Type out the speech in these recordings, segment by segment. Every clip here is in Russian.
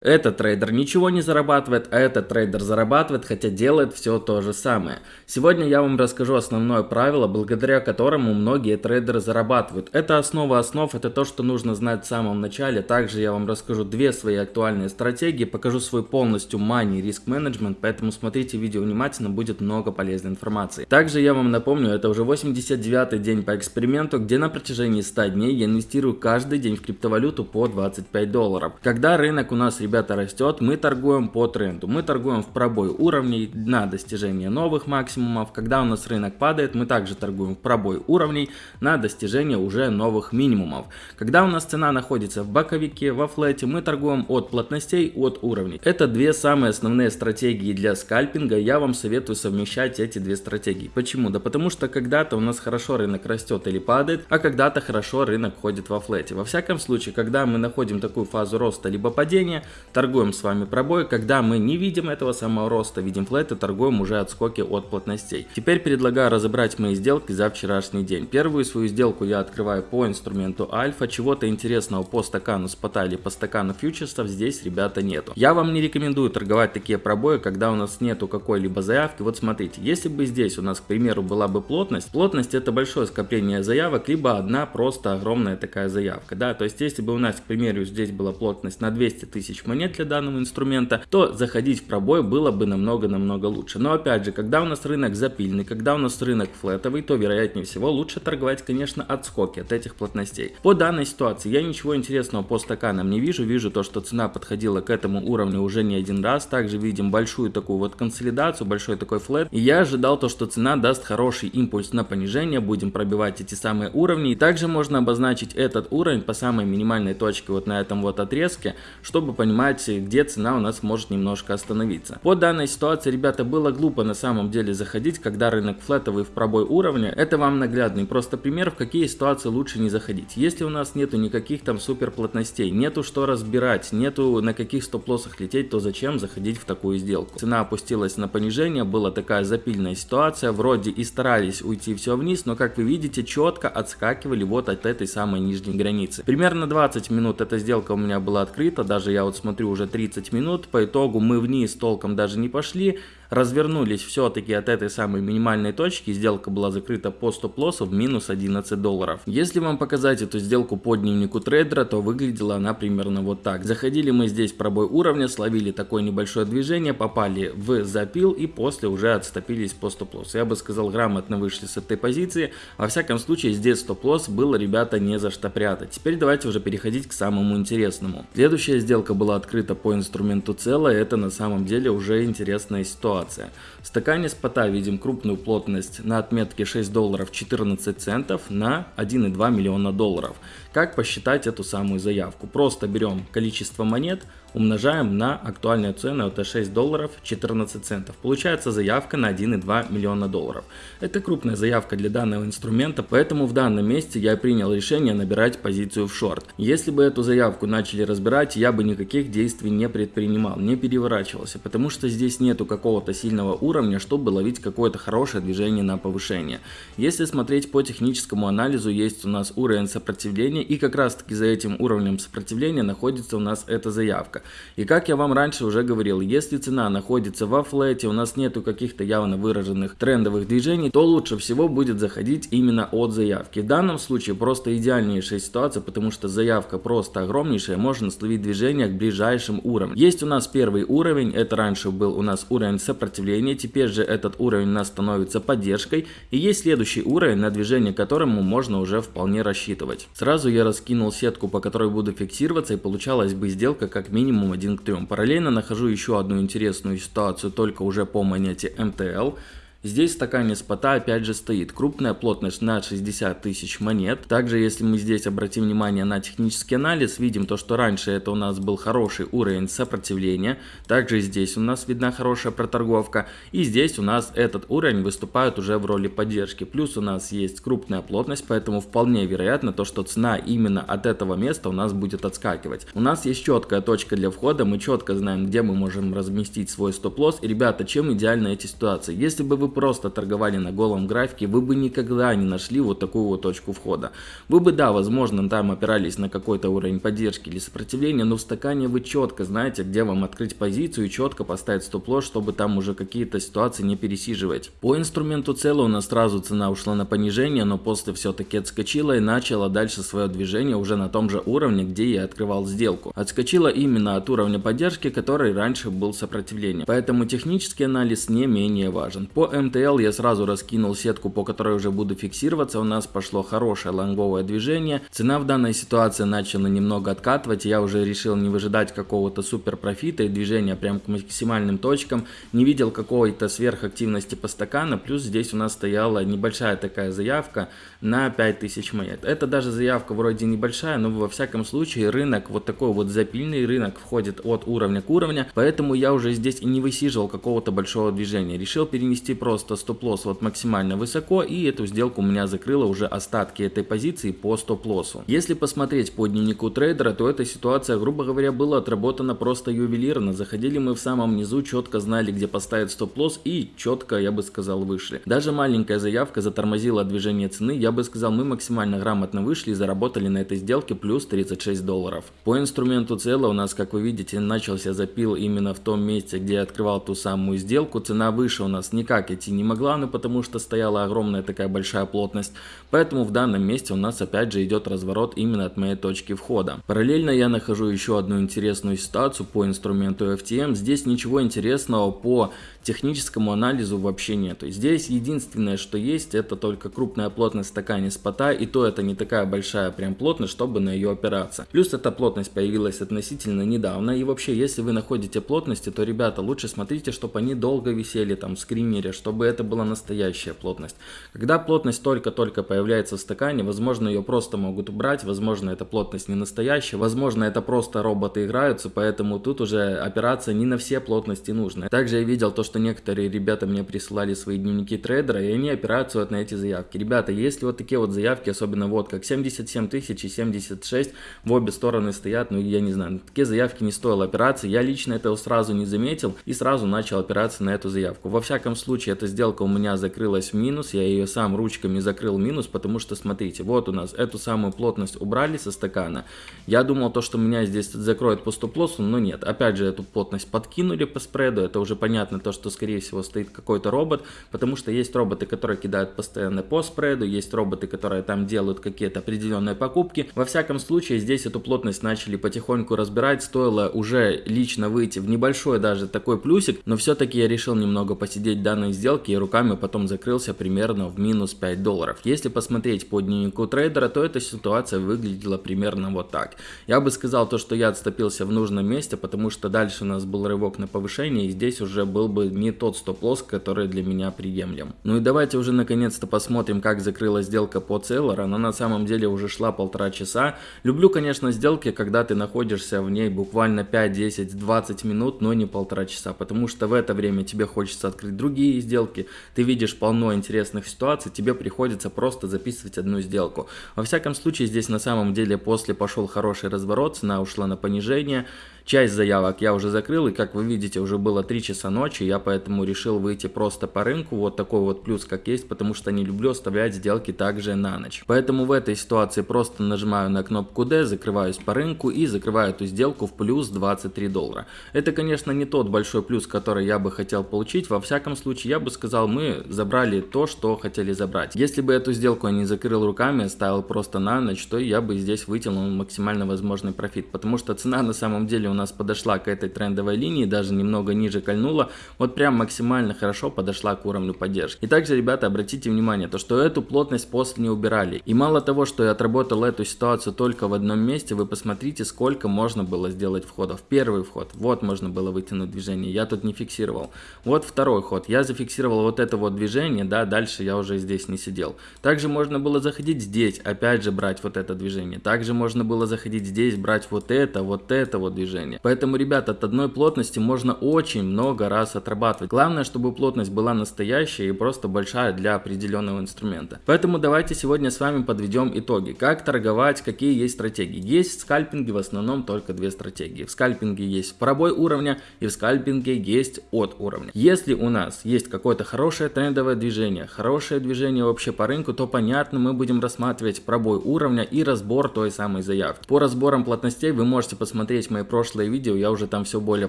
Этот трейдер ничего не зарабатывает, а этот трейдер зарабатывает, хотя делает все то же самое. Сегодня я вам расскажу основное правило, благодаря которому многие трейдеры зарабатывают. Это основа основ, это то, что нужно знать в самом начале. Также я вам расскажу две свои актуальные стратегии, покажу свой полностью money риск менеджмент, поэтому смотрите видео внимательно, будет много полезной информации. Также я вам напомню, это уже 89 день по эксперименту, где на протяжении 100 дней я инвестирую каждый день в криптовалюту по 25 долларов. Когда рынок у нас ребята, растет, мы торгуем по тренду. Мы торгуем в пробой уровней на достижение новых максимумов. Когда у нас рынок падает, мы также торгуем в пробой уровней на достижение уже новых минимумов. Когда у нас цена находится в боковике, во флете, мы торгуем от плотностей, от уровней. Это две самые основные стратегии для скальпинга. Я вам советую совмещать эти две стратегии. Почему? Да потому что когда-то у нас хорошо рынок растет или падает, а когда-то хорошо рынок ходит во флете. Во всяком случае, когда мы находим такую фазу роста либо падения, торгуем с вами пробой, когда мы не видим этого самого роста, видим флет и торгуем уже отскоки от плотностей. Теперь предлагаю разобрать мои сделки за вчерашний день. Первую свою сделку я открываю по инструменту альфа, чего-то интересного по стакану спота или по стакану фьючерсов здесь, ребята, нету. Я вам не рекомендую торговать такие пробои, когда у нас нету какой-либо заявки. Вот смотрите, если бы здесь у нас, к примеру, была бы плотность, плотность это большое скопление заявок, либо одна просто огромная такая заявка, да, то есть если бы у нас, к примеру, здесь была плотность на 200 тысяч монет для данного инструмента, то заходить в пробой было бы намного-намного лучше. Но опять же, когда у нас рынок запильный, когда у нас рынок флетовый, то вероятнее всего лучше торговать, конечно, отскоки от этих плотностей. По данной ситуации я ничего интересного по стаканам не вижу. Вижу то, что цена подходила к этому уровню уже не один раз. Также видим большую такую вот консолидацию, большой такой флет. И я ожидал то, что цена даст хороший импульс на понижение. Будем пробивать эти самые уровни. И также можно обозначить этот уровень по самой минимальной точке вот на этом вот отрезке, чтобы понимать, где цена у нас может немножко остановиться. По данной ситуации, ребята, было глупо на самом деле заходить, когда рынок флетовый в пробой уровня. Это вам наглядный просто пример, в какие ситуации лучше не заходить. Если у нас нету никаких там супер плотностей, нету что разбирать, нету на каких стоп-лоссах лететь, то зачем заходить в такую сделку? Цена опустилась на понижение, была такая запильная ситуация, вроде и старались уйти все вниз, но как вы видите, четко отскакивали вот от этой самой нижней границы. Примерно 20 минут эта сделка у меня была открыта, даже я вот смотрю уже 30 минут, по итогу мы вниз толком даже не пошли, развернулись все-таки от этой самой минимальной точки, сделка была закрыта по стоп-лоссу в минус 11 долларов. Если вам показать эту сделку по дневнику трейдера, то выглядела она примерно вот так. Заходили мы здесь пробой уровня, словили такое небольшое движение, попали в запил и после уже отступились по стоп-лоссу. Я бы сказал, грамотно вышли с этой позиции. Во всяком случае, здесь стоп-лосс было, ребята, не за что прятать. Теперь давайте уже переходить к самому интересному. Следующая сделка была открыта по инструменту целая, это на самом деле уже интересная ситуация ситуация. В стакане спота видим крупную плотность на отметке 6 долларов 14 центов на 1,2 миллиона долларов. Как посчитать эту самую заявку? Просто берем количество монет, умножаем на актуальную цену, это 6 долларов 14 центов. Получается заявка на 1,2 миллиона долларов. Это крупная заявка для данного инструмента, поэтому в данном месте я принял решение набирать позицию в шорт. Если бы эту заявку начали разбирать, я бы никаких действий не предпринимал, не переворачивался, потому что здесь нету какого-то сильного уровня, чтобы ловить какое-то хорошее движение на повышение. Если смотреть по техническому анализу, есть у нас уровень сопротивления, и как раз таки за этим уровнем сопротивления находится у нас эта заявка ставка. И как я вам раньше уже говорил, если цена находится во флете, у нас нету каких-то явно выраженных трендовых движений, то лучше всего будет заходить именно от заявки. В данном случае просто идеальнейшая ситуация, потому что заявка просто огромнейшая, можно словить движение к ближайшим уровням. Есть у нас первый уровень, это раньше был у нас уровень сопротивления, теперь же этот уровень у нас становится поддержкой. И есть следующий уровень, на движение которому можно уже вполне рассчитывать. Сразу я раскинул сетку, по которой буду фиксироваться, и получалась бы сделка как минимум минимум 1 к 3. Параллельно нахожу еще одну интересную ситуацию, только уже по монете МТЛ. Здесь в стакане спота опять же стоит крупная плотность на 60 тысяч монет. Также если мы здесь обратим внимание на технический анализ, видим то, что раньше это у нас был хороший уровень сопротивления. Также здесь у нас видна хорошая проторговка. И здесь у нас этот уровень выступает уже в роли поддержки. Плюс у нас есть крупная плотность, поэтому вполне вероятно то, что цена именно от этого места у нас будет отскакивать. У нас есть четкая точка для входа, мы четко знаем, где мы можем разместить свой стоп-лосс. И ребята, чем идеальны эти ситуации? Если бы вы просто торговали на голом графике, вы бы никогда не нашли вот такую вот точку входа. Вы бы, да, возможно, там опирались на какой-то уровень поддержки или сопротивления, но в стакане вы четко знаете, где вам открыть позицию и четко поставить стоп-лосс, чтобы там уже какие-то ситуации не пересиживать. По инструменту цела у нас сразу цена ушла на понижение, но после все-таки отскочила и начала дальше свое движение уже на том же уровне, где я открывал сделку. Отскочила именно от уровня поддержки, который раньше был сопротивлением. Поэтому технический анализ не менее важен. По МТЛ я сразу раскинул сетку, по которой уже буду фиксироваться. У нас пошло хорошее лонговое движение. Цена в данной ситуации начала немного откатывать. Я уже решил не выжидать какого-то супер профита и движения прям к максимальным точкам. Не видел какой-то сверхактивности по стакану. Плюс здесь у нас стояла небольшая такая заявка на 5000 монет. Это даже заявка вроде небольшая, но во всяком случае рынок, вот такой вот запильный рынок входит от уровня к уровню. Поэтому я уже здесь и не высиживал какого-то большого движения. Решил перенести просто стоп-лосс вот максимально высоко и эту сделку у меня закрыла уже остатки этой позиции по стоп-лоссу. Если посмотреть по дневнику трейдера, то эта ситуация, грубо говоря, была отработана просто ювелирно. Заходили мы в самом низу, четко знали, где поставить стоп-лосс и четко, я бы сказал, вышли. Даже маленькая заявка затормозила движение цены, я бы сказал, мы максимально грамотно вышли и заработали на этой сделке плюс 36 долларов. По инструменту цела у нас, как вы видите, начался запил именно в том месте, где я открывал ту самую сделку. Цена выше у нас никак идти не могла, но потому что стояла огромная такая большая плотность. Поэтому в данном месте у нас опять же идет разворот именно от моей точки входа. Параллельно я нахожу еще одну интересную ситуацию по инструменту FTM. Здесь ничего интересного по техническому анализу вообще нету. Здесь единственное, что есть, это только крупная плотность стакане спота, и то это не такая большая прям плотность, чтобы на ее опираться. Плюс эта плотность появилась относительно недавно, и вообще, если вы находите плотности, то, ребята, лучше смотрите, чтобы они долго висели там в скримере, чтобы это была настоящая плотность. Когда плотность только-только появляется в стакане, возможно, ее просто могут убрать, возможно, эта плотность не настоящая, возможно, это просто роботы играются, поэтому тут уже опираться не на все плотности нужно. Также я видел то, что некоторые ребята мне присылали свои дневники трейдера, и они опираются вот на эти заявки. Ребята, если вот такие вот заявки, особенно вот как 77 тысяч и 76, в обе стороны стоят, ну я не знаю, такие заявки не стоило опираться. Я лично этого сразу не заметил и сразу начал опираться на эту заявку. Во всяком случае, эта сделка у меня закрылась в минус, я ее сам ручками закрыл минус, потому что, смотрите, вот у нас эту самую плотность убрали со стакана. Я думал то, что меня здесь закроет по стоп-лоссу, но нет. Опять же, эту плотность подкинули по спреду, это уже понятно то, что скорее всего стоит какой-то робот, потому что есть роботы, которые кидают постоянно по спреду, есть роботы, которые там делают какие-то определенные покупки. Во всяком случае, здесь эту плотность начали потихоньку разбирать, стоило уже лично выйти в небольшой даже такой плюсик, но все-таки я решил немного посидеть данной сделке и руками потом закрылся примерно в минус 5 долларов. Если посмотреть по дневнику трейдера, то эта ситуация выглядела примерно вот так. Я бы сказал то, что я отступился в нужном месте, потому что дальше у нас был рывок на повышение, и здесь уже был бы не тот стоп-лосс, который для меня приемлем. Ну и давайте уже наконец-то посмотрим, как закрылась сделка по Целлер. Она на самом деле уже шла полтора часа. Люблю, конечно, сделки, когда ты находишься в ней буквально 5, 10, 20 минут, но не полтора часа, потому что в это время тебе хочется открыть другие сделки, ты видишь полно интересных ситуаций, тебе приходится просто записывать одну сделку. Во всяком случае, здесь на самом деле после пошел хороший разворот, цена ушла на понижение, Часть заявок я уже закрыл, и как вы видите, уже было 3 часа ночи, я поэтому решил выйти просто по рынку, вот такой вот плюс как есть, потому что не люблю оставлять сделки также на ночь. Поэтому в этой ситуации просто нажимаю на кнопку D, закрываюсь по рынку и закрываю эту сделку в плюс 23 доллара. Это, конечно, не тот большой плюс, который я бы хотел получить, во всяком случае, я бы сказал, мы забрали то, что хотели забрать. Если бы эту сделку я не закрыл руками, оставил просто на ночь, то я бы здесь вытянул максимально возможный профит, потому что цена на самом деле у нас подошла к этой трендовой линии, даже немного ниже кольнула, вот прям максимально хорошо подошла к уровню поддержки. И также, ребята, обратите внимание, то что эту плотность после не убирали. И мало того, что я отработал эту ситуацию только в одном месте, вы посмотрите, сколько можно было сделать входов. Первый вход, вот можно было вытянуть движение, я тут не фиксировал. Вот второй ход, я зафиксировал вот это вот движение, да, дальше я уже здесь не сидел. Также можно было заходить здесь, опять же брать вот это движение. Также можно было заходить здесь, брать вот это, вот это вот движение. Движения. Поэтому, ребят, от одной плотности можно очень много раз отрабатывать. Главное, чтобы плотность была настоящая и просто большая для определенного инструмента. Поэтому давайте сегодня с вами подведем итоги. Как торговать, какие есть стратегии. Есть в скальпинге в основном только две стратегии. В скальпинге есть пробой уровня и в скальпинге есть от уровня. Если у нас есть какое-то хорошее трендовое движение, хорошее движение вообще по рынку, то понятно, мы будем рассматривать пробой уровня и разбор той самой заявки. По разборам плотностей вы можете посмотреть мои прошлые видео, я уже там все более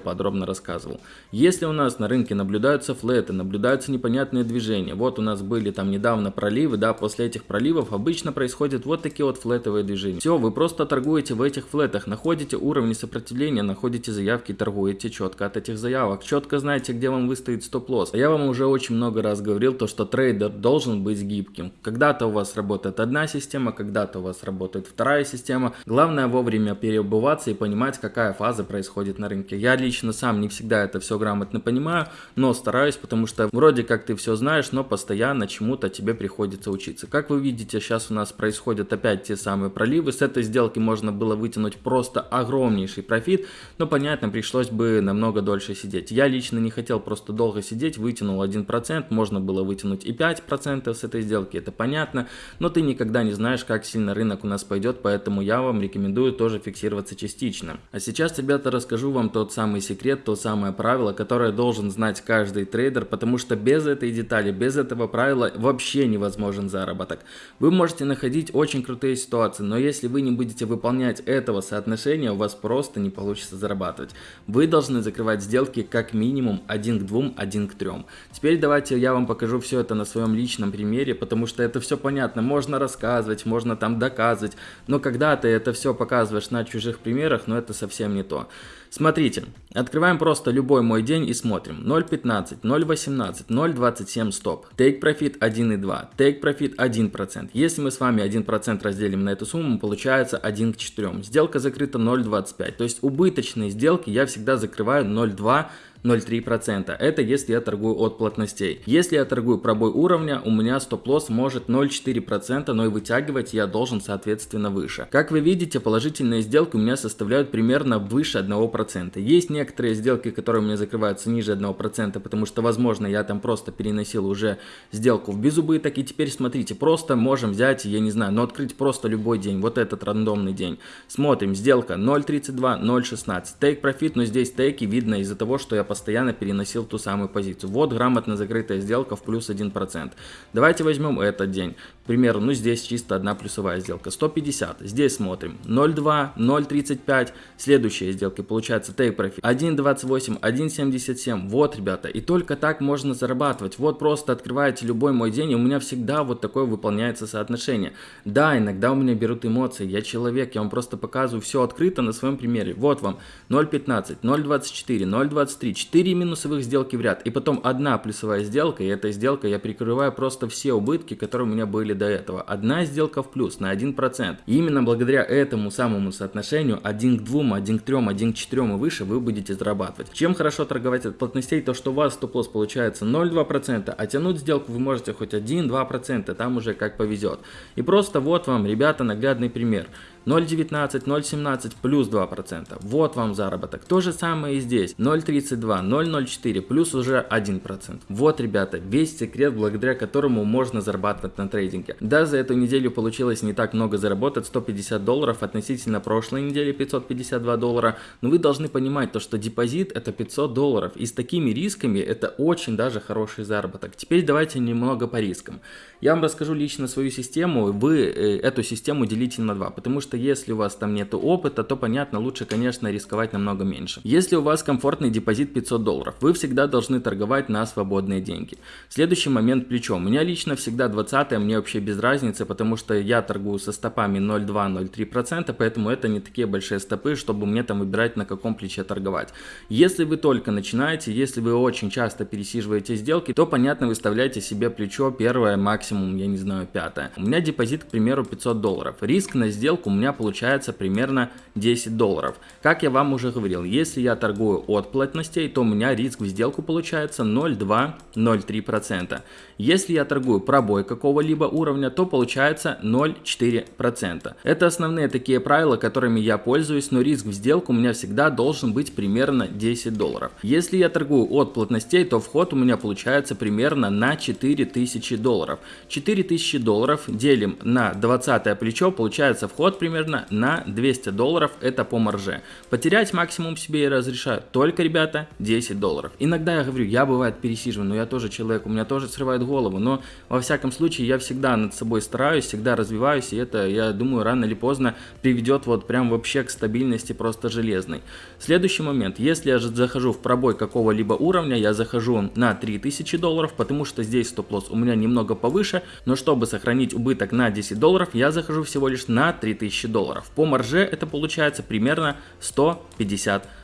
подробно рассказывал. Если у нас на рынке наблюдаются флеты, наблюдаются непонятные движения, вот у нас были там недавно проливы, да, после этих проливов обычно происходят вот такие вот флетовые движения. Все, вы просто торгуете в этих флетах, находите уровни сопротивления, находите заявки, торгуете четко от этих заявок, четко знаете, где вам выставить стоп-лосс. Я вам уже очень много раз говорил, то, что трейдер должен быть гибким. Когда-то у вас работает одна система, когда-то у вас работает вторая система. Главное вовремя переобуваться и понимать, какая фаза происходит на рынке. Я лично сам не всегда это все грамотно понимаю, но стараюсь, потому что вроде как ты все знаешь, но постоянно чему-то тебе приходится учиться. Как вы видите, сейчас у нас происходят опять те самые проливы. С этой сделки можно было вытянуть просто огромнейший профит, но понятно, пришлось бы намного дольше сидеть. Я лично не хотел просто долго сидеть, вытянул 1%, можно было вытянуть и 5% с этой сделки, это понятно, но ты никогда не знаешь, как сильно рынок у нас пойдет, поэтому я вам рекомендую тоже фиксироваться частично. А сейчас, ребята, расскажу вам тот самый секрет, то самое правило, которое должен знать каждый трейдер, потому что без этой детали, без этого правила вообще невозможен заработок. Вы можете находить очень крутые ситуации, но если вы не будете выполнять этого соотношения, у вас просто не получится зарабатывать. Вы должны закрывать сделки как минимум 1 к 2, 1 к 3. Теперь давайте я вам покажу все это на своем личном примере, потому что это все понятно. Можно рассказывать, можно там доказывать, но когда ты это все показываешь на чужих примерах, но это совсем не то. Смотрите, открываем просто любой мой день и смотрим. 0.15, 0.18, 0.27 стоп. Take profit 1.2, take profit 1%. Если мы с вами 1% разделим на эту сумму, получается 1 к 4. Сделка закрыта 0.25. То есть убыточные сделки я всегда закрываю 0.2 0,3%. Это если я торгую от плотностей. Если я торгую пробой уровня, у меня стоп-лосс может 0,4%, но и вытягивать я должен соответственно выше. Как вы видите, положительные сделки у меня составляют примерно выше 1%. Есть некоторые сделки, которые у меня закрываются ниже 1%, потому что, возможно, я там просто переносил уже сделку в безубыток. И теперь смотрите, просто можем взять, я не знаю, но открыть просто любой день, вот этот рандомный день. Смотрим, сделка 0.32, 0.16. Take profit, но здесь тейки видно из-за того, что я постоянно переносил ту самую позицию. Вот грамотно закрытая сделка в плюс 1%. Давайте возьмем этот день. Примеру, ну здесь чисто одна плюсовая сделка. 150. Здесь смотрим. 0.2, 0.35. Следующая сделка получается take profit. 1.28, 1.77. Вот, ребята. И только так можно зарабатывать. Вот просто открываете любой мой день, и у меня всегда вот такое выполняется соотношение. Да, иногда у меня берут эмоции. Я человек, я вам просто показываю все открыто на своем примере. Вот вам 0.15, 0.24, 0.23, 4 минусовых сделки в ряд, и потом одна плюсовая сделка, и эта сделка я прикрываю просто все убытки, которые у меня были до этого. Одна сделка в плюс на 1%. И именно благодаря этому самому соотношению 1 к 2, 1 к 3, 1 к 4 и выше вы будете зарабатывать. Чем хорошо торговать от плотностей, то что у вас стоп-лосс получается 0,2%, а тянуть сделку вы можете хоть 1-2%, там уже как повезет. И просто вот вам, ребята, наглядный пример. 0,19, 0,17 плюс 2%. Вот вам заработок. То же самое и здесь. 0,32, 0,04 плюс уже 1%. Вот, ребята, весь секрет, благодаря которому можно зарабатывать на трейдинге. Да, за эту неделю получилось не так много заработать, 150 долларов относительно прошлой недели 552 доллара. Но вы должны понимать то, что депозит это 500 долларов. И с такими рисками это очень даже хороший заработок. Теперь давайте немного по рискам. Я вам расскажу лично свою систему. Вы э, эту систему делите на 2, потому что если у вас там нет опыта, то понятно, лучше, конечно, рисковать намного меньше. Если у вас комфортный депозит 500 долларов, вы всегда должны торговать на свободные деньги. Следующий момент плечо. У меня лично всегда 20 мне вообще без разницы, потому что я торгую со стопами 0,2-0,3%, поэтому это не такие большие стопы, чтобы мне там выбирать на каком плече торговать. Если вы только начинаете, если вы очень часто пересиживаете сделки, то понятно выставляйте себе плечо первое, максимум, я не знаю, пятое. У меня депозит, к примеру, 500 долларов. Риск на сделку меня получается примерно 10 долларов. Как я вам уже говорил, если я торгую от плотностей, то у меня риск в сделку получается 0,2-0,3%. Если я торгую пробой какого-либо уровня, то получается 0,4%. Это основные такие правила, которыми я пользуюсь, но риск в сделку у меня всегда должен быть примерно 10 долларов. Если я торгую от плотностей, то вход у меня получается примерно на 4000 долларов. 4000 долларов делим на 20 плечо, получается вход примерно на 200 долларов, это по марже. Потерять максимум себе я разрешаю только, ребята, 10 долларов. Иногда я говорю, я бывает пересиживаю, но я тоже человек, у меня тоже срывает голову, но во всяком случае я всегда над собой стараюсь, всегда развиваюсь, и это, я думаю, рано или поздно приведет вот прям вообще к стабильности просто железной. Следующий момент, если я же захожу в пробой какого-либо уровня, я захожу на 3000 долларов, потому что здесь стоп-лосс у меня немного повыше, но чтобы сохранить убыток на 10 долларов, я захожу всего лишь на 3000 долларов. По марже это получается примерно 150 долларов.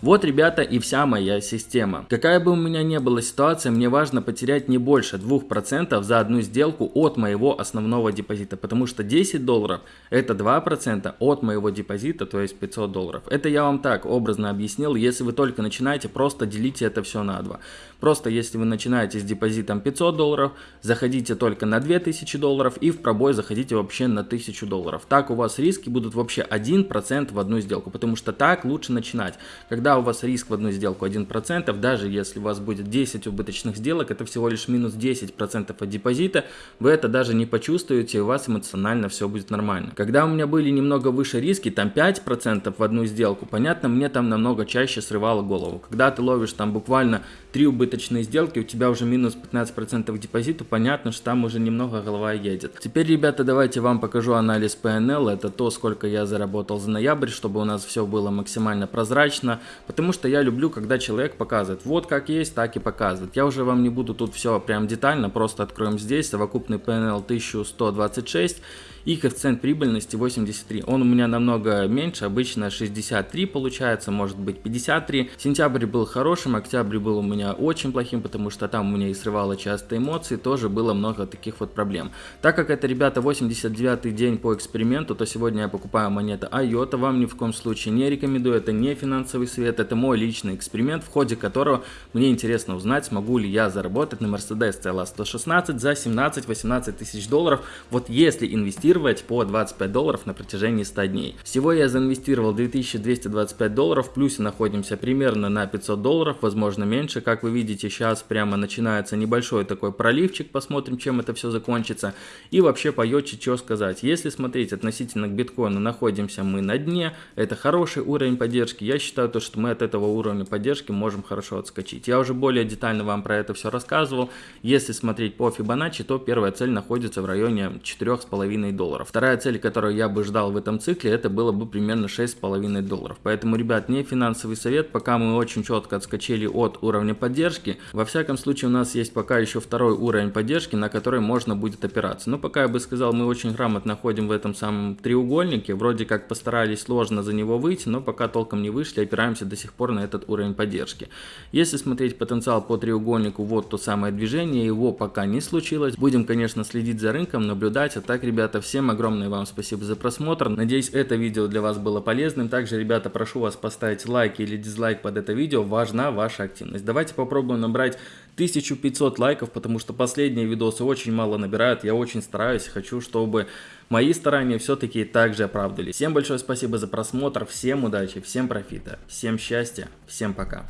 Вот, ребята, и вся моя система. Какая бы у меня ни была ситуация, мне важно потерять не больше 2% за одну сделку от моего основного депозита, потому что 10 долларов это 2% от моего депозита, то есть 500 долларов. Это я вам так образно объяснил, если вы только начинаете, просто делите это все на 2. Просто если вы начинаете с депозитом 500 долларов, заходите только на 2000 долларов и в пробой заходите вообще на 1000 долларов. Так у вас риски будут вообще 1% в одну сделку, потому что так лучше начинать начинать. Когда у вас риск в одну сделку 1%, даже если у вас будет 10 убыточных сделок, это всего лишь минус 10% от депозита, вы это даже не почувствуете, у вас эмоционально все будет нормально. Когда у меня были немного выше риски, там 5% в одну сделку, понятно, мне там намного чаще срывало голову. Когда ты ловишь там буквально 3 убыточные сделки, у тебя уже минус 15% к депозиту, понятно, что там уже немного голова едет. Теперь, ребята, давайте вам покажу анализ PNL, это то, сколько я заработал за ноябрь, чтобы у нас все было максимально прозрачно прозрачно, потому что я люблю, когда человек показывает, вот как есть, так и показывает. Я уже вам не буду тут все прям детально, просто откроем здесь, совокупный PNL 1126 и коэффициент прибыльности 83. Он у меня намного меньше, обычно 63 получается, может быть 53. Сентябрь был хорошим, октябрь был у меня очень плохим, потому что там у меня и срывало часто эмоции, тоже было много таких вот проблем. Так как это, ребята, 89 день по эксперименту, то сегодня я покупаю монеты IOTA, вам ни в коем случае не рекомендую, это не финансовый совет, это мой личный эксперимент, в ходе которого мне интересно узнать, смогу ли я заработать на Mercedes CLA 116 за 17-18 тысяч долларов, вот если инвестировать по 25 долларов на протяжении 100 дней. Всего я заинвестировал 2225 долларов, в плюсе находимся примерно на 500 долларов, возможно меньше. Как вы видите, сейчас прямо начинается небольшой такой проливчик, посмотрим, чем это все закончится. И вообще по йочи что сказать. Если смотреть относительно к биткоину, находимся мы на дне, это хороший уровень поддержки. Я считаю, то, что мы от этого уровня поддержки можем хорошо отскочить. Я уже более детально вам про это все рассказывал. Если смотреть по Fibonacci, то первая цель находится в районе 4,5 долларов. Вторая цель, которую я бы ждал в этом цикле, это было бы примерно 6,5 долларов. Поэтому, ребят, не финансовый совет, пока мы очень четко отскочили от уровня поддержки. Во всяком случае, у нас есть пока еще второй уровень поддержки, на который можно будет опираться. Но пока я бы сказал, мы очень грамотно ходим в этом самом треугольнике. Вроде как постарались сложно за него выйти, но пока толком не вышли, опираемся до сих пор на этот уровень поддержки. Если смотреть потенциал по треугольнику, вот то самое движение, его пока не случилось. Будем, конечно, следить за рынком, наблюдать. А так, ребята, все Всем огромное вам спасибо за просмотр. Надеюсь, это видео для вас было полезным. Также, ребята, прошу вас поставить лайк или дизлайк под это видео. Важна ваша активность. Давайте попробуем набрать 1500 лайков, потому что последние видосы очень мало набирают. Я очень стараюсь, хочу, чтобы мои старания все-таки также оправдались. Всем большое спасибо за просмотр, всем удачи, всем профита, всем счастья, всем пока.